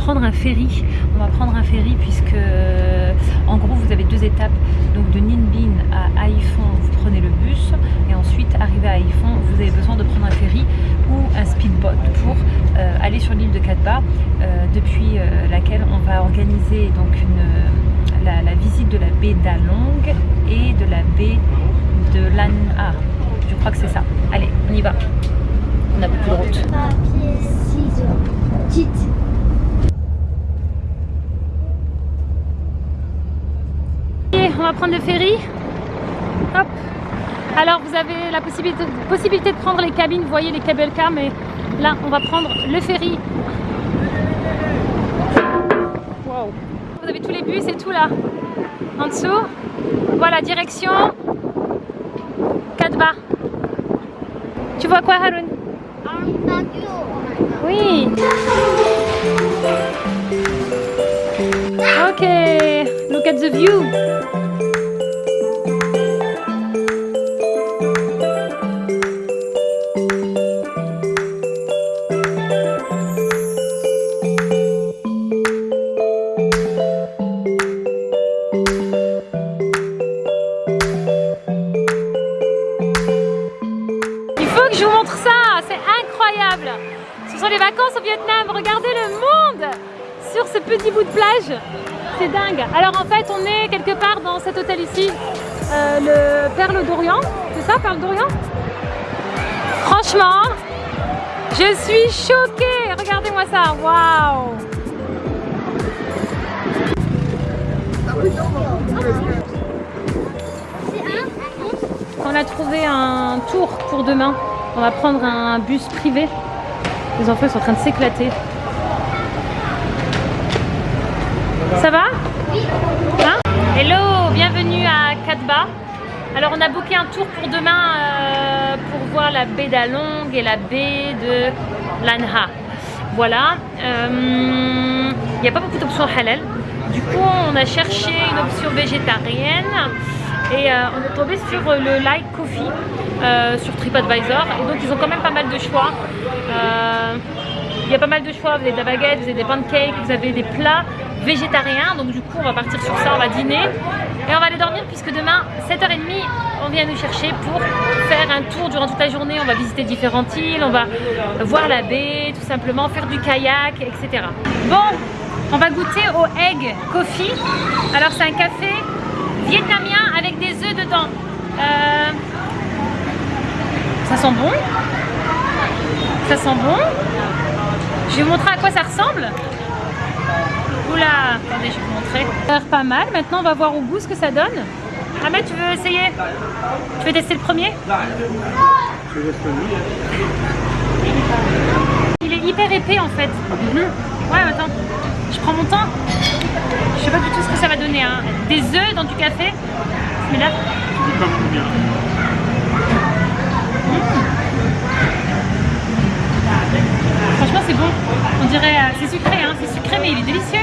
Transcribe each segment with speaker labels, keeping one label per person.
Speaker 1: prendre un ferry. On va prendre un ferry puisque, en gros, vous avez deux étapes. Donc de Ninbin à Haïfon, vous prenez le bus. Et ensuite, arrivé à Haïfon, vous avez besoin de prendre un ferry ou un speedboat pour euh, aller sur l'île de Katba, euh, depuis euh, laquelle on va organiser donc la visite de la baie d'Along et de la baie de Lan'a. Je crois que c'est ça. Allez, on y va. On a beaucoup de route.
Speaker 2: Papier, ciseaux, kit.
Speaker 1: Et on prendre le ferry. Hop. Alors vous avez la possibilité, possibilité de prendre les cabines, vous voyez les cable cars, mais là on va prendre le ferry. Wow. Vous avez tous les bus et tout là. En dessous. Voilà, direction Katba. Tu vois quoi Haroun? Oui. Ok, look at the view. C'est dingue. Alors en fait, on est quelque part dans cet hôtel ici, euh, le Perle d'Orient. C'est ça, Perle d'Orient? Franchement, je suis choquée. Regardez-moi ça. Waouh On a trouvé un tour pour demain. On va prendre un bus privé. Les enfants sont en train de s'éclater. Ça va Hein Hello, bienvenue à Katba. Alors on a booké un tour pour demain euh, pour voir la baie d'Along et la baie de Lanha. Voilà. Euh, Il n'y a pas beaucoup d'options halal. Du coup on a cherché une option végétarienne et euh, on est tombé sur le Like Coffee euh, sur TripAdvisor et donc ils ont quand même pas mal de choix. Il y a pas mal de choix, vous avez de la baguette, vous avez des pancakes, vous avez des plats végétariens. Donc du coup on va partir sur ça, on va dîner et on va aller dormir puisque demain 7h30 on vient nous chercher pour faire un tour durant toute la journée. On va visiter différentes îles, on va voir la baie tout simplement, faire du kayak, etc. Bon, on va goûter au Egg Coffee. Alors c'est un café vietnamien avec des œufs dedans. Euh, Ça sent bon. Ça sent bon. Je vais vous montrer à quoi ça ressemble. Oula, attendez, je vais vous montrer. Ça a l'air pas mal. Maintenant, on va voir au goût ce que ça donne. Ahmed, tu veux essayer? Tu veux tester le premier? Il est hyper épais en fait. Ouais, attends. Je prends mon temps. Je sais pas du tout ce que ça va donner. Hein. Des œufs dans du café. Mais là. Franchement, c'est bon. On dirait. euh, c'est sucré, hein. C'est sucré, mais il est délicieux.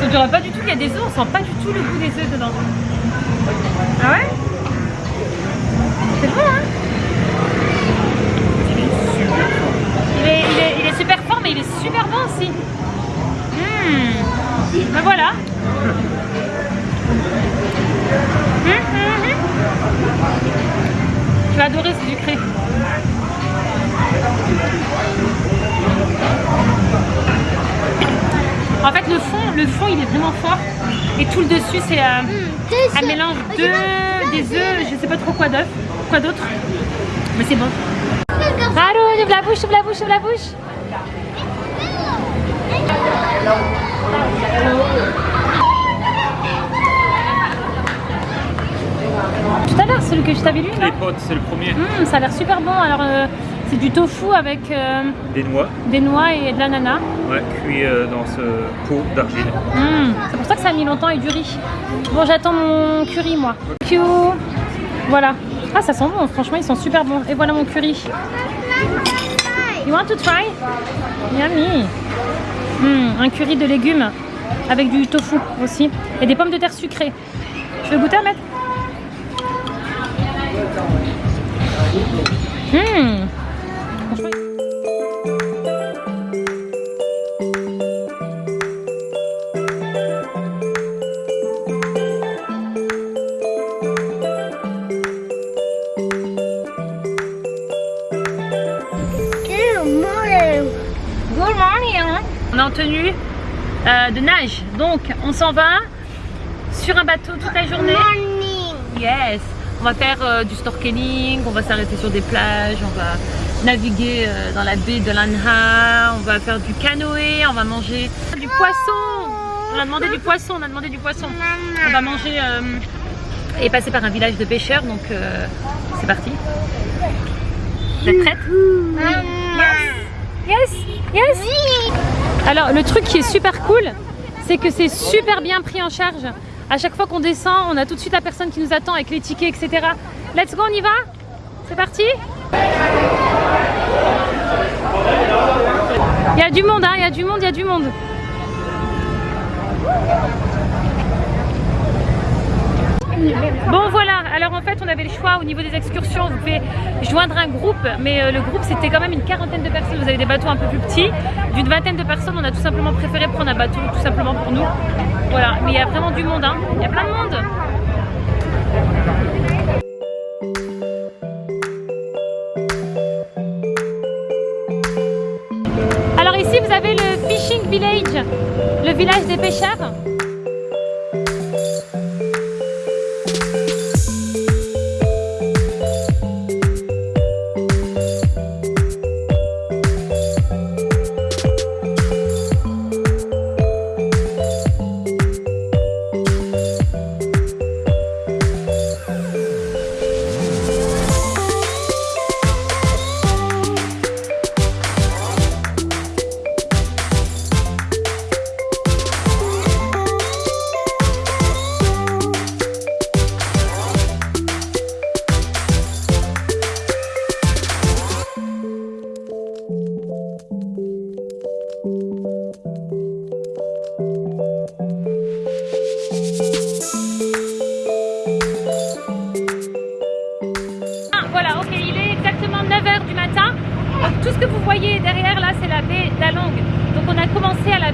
Speaker 1: Ça ne pas du tout qu'il y a des œufs. On sent pas du tout le goût des œufs dedans. Ah ouais? C'est bon, hein? Il est, il, est, il est super fort, mais il est super bon aussi. Mmh. Ben voilà. Mmh, mmh. Tu vas adorer ce sucré. En fait, le fond, le fond, il est vraiment fort. Et tout le dessus, c'est euh, un mélange de des œufs, je sais pas trop quoi d'autre, quoi d'autre. Mais c'est bon. Allô, ouvre la bouche, ouvre la bouche, ouvre la bouche. Tout à l'heure, celui que je t'avais lu, là.
Speaker 3: Les potes, c'est le premier.
Speaker 1: Hum, ça a l'air super bon. Alors, euh, c'est du tofu avec euh,
Speaker 3: Des noix,
Speaker 1: des noix et de l'ananas.
Speaker 3: ouais, cuit euh, dans ce pot d'argile.
Speaker 1: Hum, C'est pour ça que ça a mis longtemps et du riz. Bon, j'attends mon curry, moi. Q. Voilà. Ah, ça sent bon. Franchement, ils sont super bons. Et voilà mon curry. You want to try? Yummy. Hum, un curry de légumes avec du tofu aussi. Et des pommes de terre sucrées. Tu veux goûter, Ahmed? Hum. Tenue euh, de nage, donc on s'en va sur un bateau toute la journée. Yes. On va faire euh, du snorkeling, on va s'arrêter sur des plages, on va naviguer euh, dans la baie de Lanha, on va faire du canoë, on va manger du poisson. On a demandé du poisson, on a demandé du poisson. On va manger et passer par un village de pêcheurs, donc c'est parti. Vous êtes prête Yes, yes. Alors le truc qui est super cool, c'est que c'est super bien pris en charge. À chaque fois qu'on descend, on a tout de suite la personne qui nous attend avec les tickets, etc. Let's go, on y va? C'est parti? Il y a du monde, hein, il y a du monde, il y a du monde. Bon voilà, alors en fait on avait le choix au niveau des excursions, vous pouvez joindre un groupe, mais euh, le groupe c'était quand même une quarantaine de personnes, vous avez des bateaux un peu plus petits, d'une vingtaine de personnes, on a tout simplement préféré prendre un bateau tout simplement pour nous. Voilà, mais il y a vraiment du monde, hein. il y a plein de monde. Alors ici vous avez le Fishing Village, le village des pêcheurs.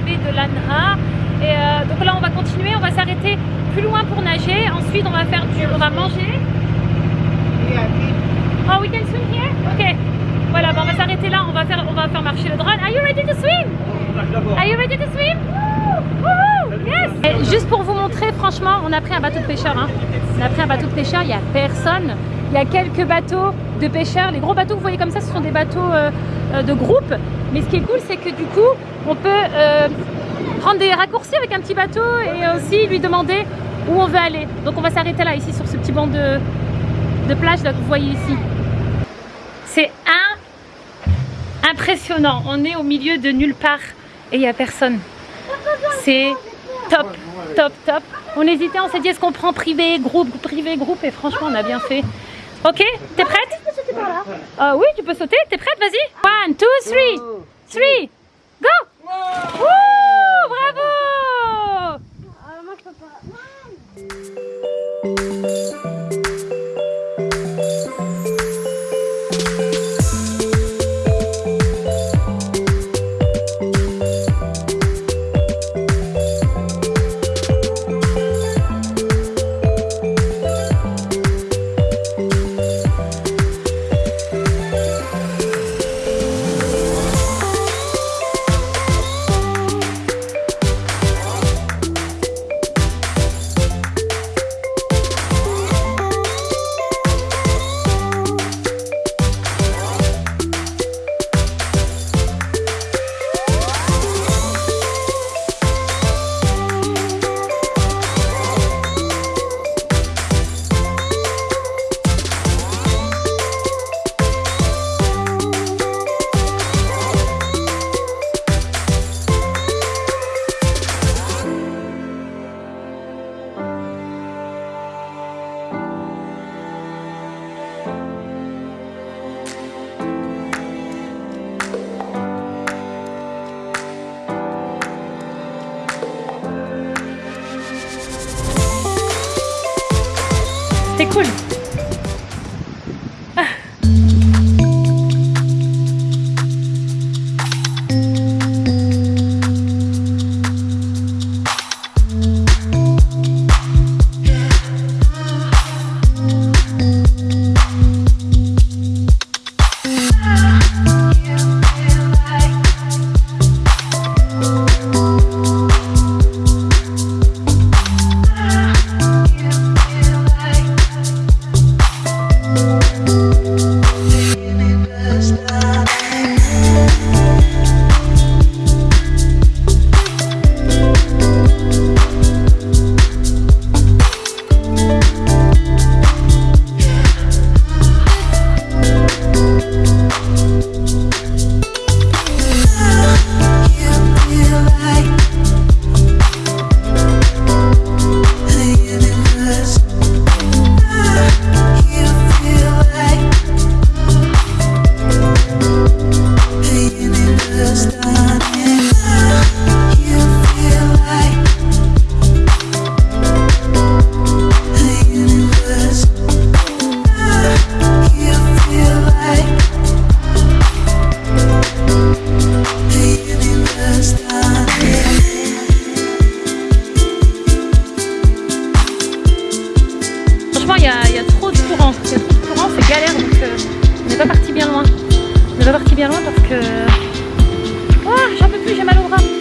Speaker 1: De Lanha. Et euh, donc là, on va continuer, on va s'arrêter plus loin pour nager. Ensuite, on va faire du, on va manger. Oh, we can swim here? Ok. Voilà, bon, on va s'arrêter là, on va faire, on va faire marcher le drone. Are you ready to swim? Are you ready to swim? Yes! Et juste pour vous montrer, franchement, on a pris un bateau de pêcheur. Hein. On a pris un bateau de pêcheur, il n'y a personne. Il y a quelques bateaux de pêcheurs. Les gros bateaux que vous voyez comme ça, ce sont des bateaux euh, euh, de groupe. Mais ce qui est cool, c'est que du coup, on peut euh, prendre des raccourcis avec un petit bateau et aussi lui demander où on veut aller. Donc on va s'arrêter là, ici, sur ce petit banc de, plage que vous voyez ici. C'est un... impressionnant. On est au milieu de nulle part et il n'y a personne. C'est top, top, top. On hésitait, on s'est dit est-ce qu'on prend privé, groupe, privé, groupe? Et franchement on a bien fait. Ok, t'es prête? Ah Oui, tu peux sauter, t'es prête, vas-y. One, two, three, three, go. Wouh, C'était franchement, il y a, trop de courant. Il y a trop de courant, c'est galère. Donc, euh, on n'est pas parti bien loin. On n'est pas parti bien loin parce que. Oh, j'en peux plus, j'ai mal au bras.